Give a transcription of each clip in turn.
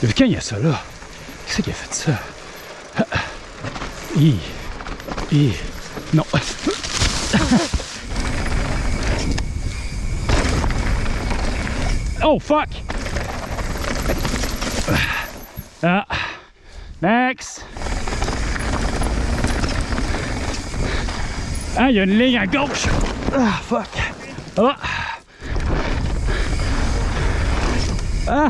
Depuis quand il y a ça là? Qui c'est qui a fait ça? Hi. Hi. Non. oh fuck! Ah. Max! Ah, il y a une ligne à gauche! Ah, fuck! Ah! Ah!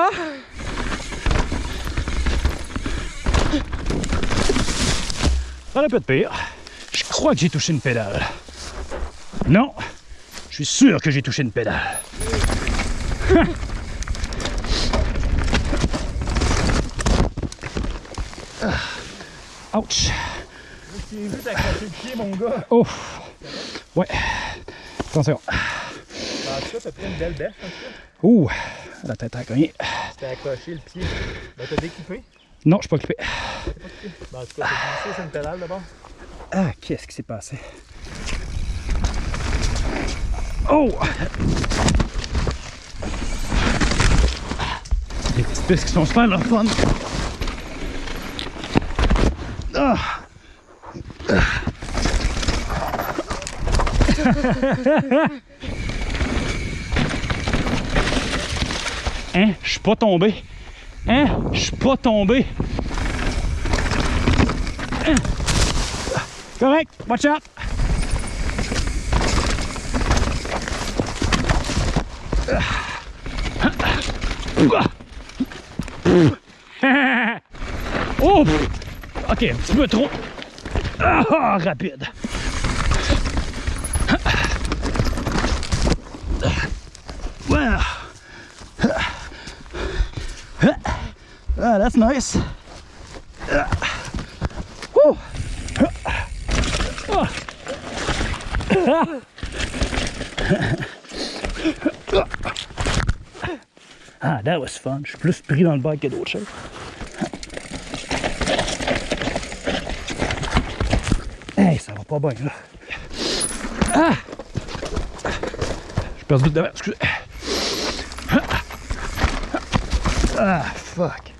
Va? Ça aurait pu être pire. Je crois que j'ai touché une pédale. Non, je suis sûr que j'ai touché une pédale. Ouch. Je vu le pied, mon gars. Oh. Ouais. Attention. En tout cas, t'as pris une belle bêche, en tout cas. Ouh. La tête a cogné. T'as accroché le pied. Ben, t'as découpé? Non, je suis pas occupé. Ben, en tout cas, t'as glissé sur une pédale d'abord. Ah, qu'est-ce qui s'est passé? Oh! Les petites pistes qui sont super le fun. Ah! hein? Je suis pas tombé. Hein? Je suis pas tombé. Hein? Correct, watch out. Oh! Ok, un petit peu trop. Ah, rapide. Ah, that's nice. Whew. Ah, that was fun. Je suis plus pris dans le bac que d'autres choses. Hey, ça va pas bien, là. Ah! J'ai perdu de devant, excusez. Ah, fuck.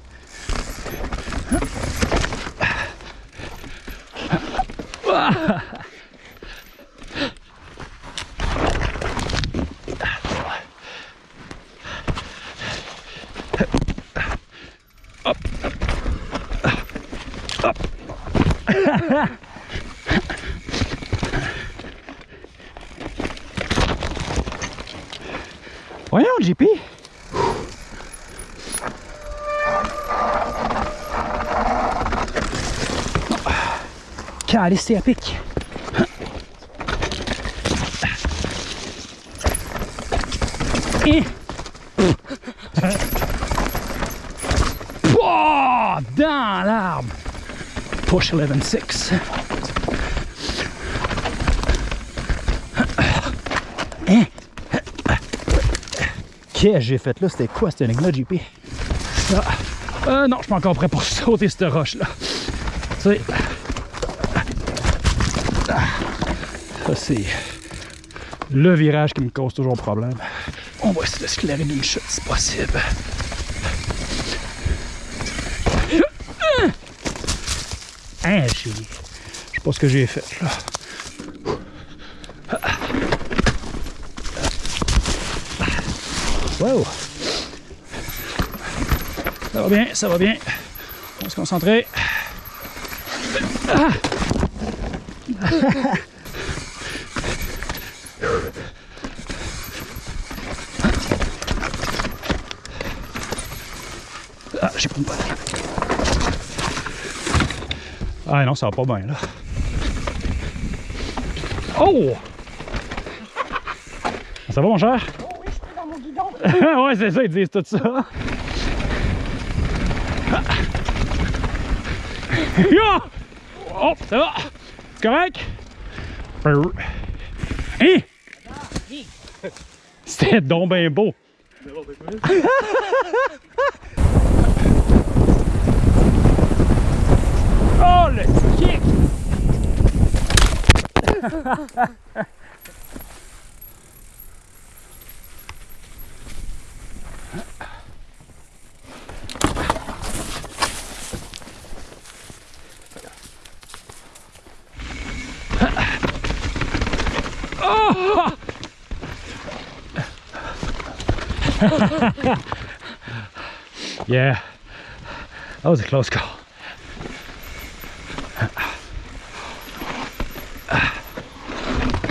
Calice, c'est à pic. Et... Oh, dans l'arbre. Push 11.6. Hein? Qu'est-ce que j'ai fait là? C'était quoi cette énigme-là, JP? Euh, non, je suis pas encore prêt pour sauter cette roche-là. C'est... Ah. Ça, c'est le virage qui me cause toujours problème. On va essayer de se clairer d'une chute si possible. Hein, j'ai... Je sais pas ce que j'ai fait, là. Wow! Ça va bien, ça va bien. On va se concentrer. Ah! Ah, j'ai pas une balle. Ah non, ça va pas bien là. Oh! Ça va mon cher? Oh oui, je suis dans mon guidon. ouais, c'est ça, ils disent tout ça. Ya! Oh, ça va? C'est correct? Hein? C'était donc ben beau. oh, le kick! yeah. That was a close call.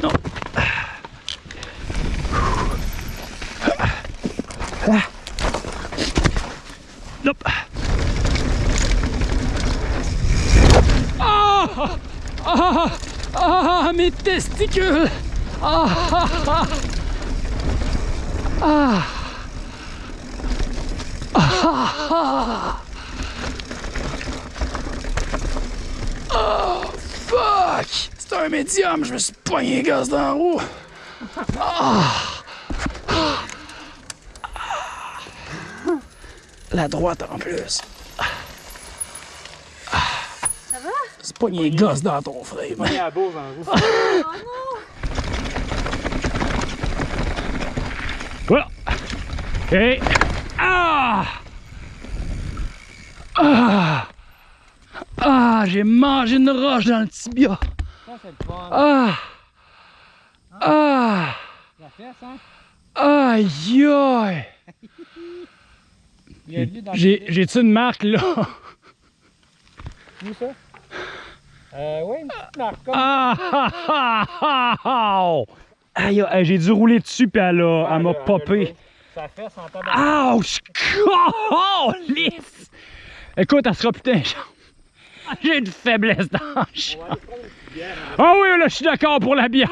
No. Nope. Ah! Ah! Ah! Mes testicules! Ah! Ah! Ah! Ah! Oh, fuck! C'est un médium, je me suis pogné les gaz dans la roue. Ah! La droite en plus. Ça va C'est pogné les gosses dans ton frame. Il y a la bourse en roue. Oh non Voilà. Et. Ah! Ah! Ah! J'ai mangé une roche dans le tibia. Ça, c'est le fun. Ah! Ah! La fesse, hein? Aïe aïe! J'ai-tu une marque là? Où ça? Euh, ouais, une petite marque comme Ah! ah, ah, ah, ah. Aïe, aïe, j'ai dû rouler dessus puis elle m'a popé. Ça fesse en tabac. Ouch! Lisse! Écoute, elle sera putain J'ai une faiblesse bière. Ah oui, là, je suis d'accord pour la bière.